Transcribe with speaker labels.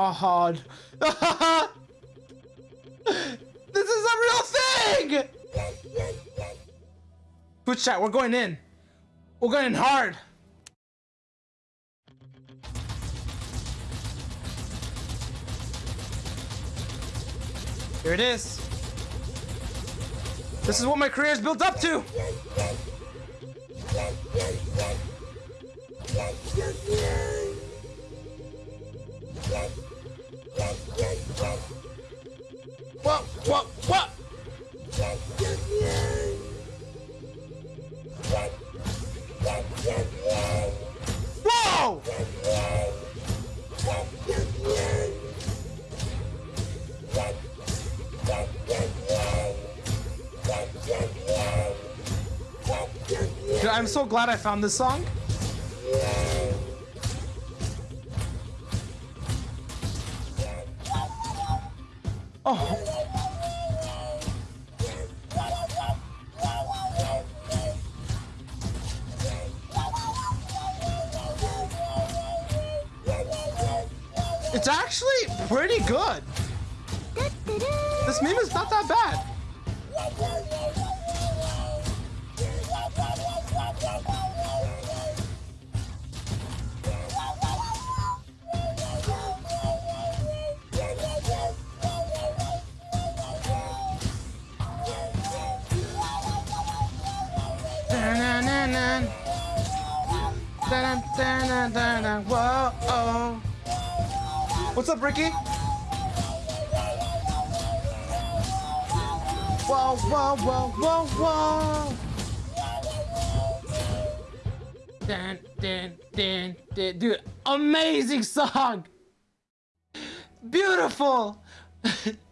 Speaker 1: Oh, hard. this is a real thing! Twitch chat, we're going in. We're going in hard. Here it is. This is what my career is built up to. What? What? What? Whoa! I'm so glad I found this song. Oh. It's actually pretty good. This meme is not that bad. Oh. What's up, Ricky? Whoa, whoa, whoa, whoa, whoa. Dun, dun, dun, dun. Dude, amazing song. Beautiful.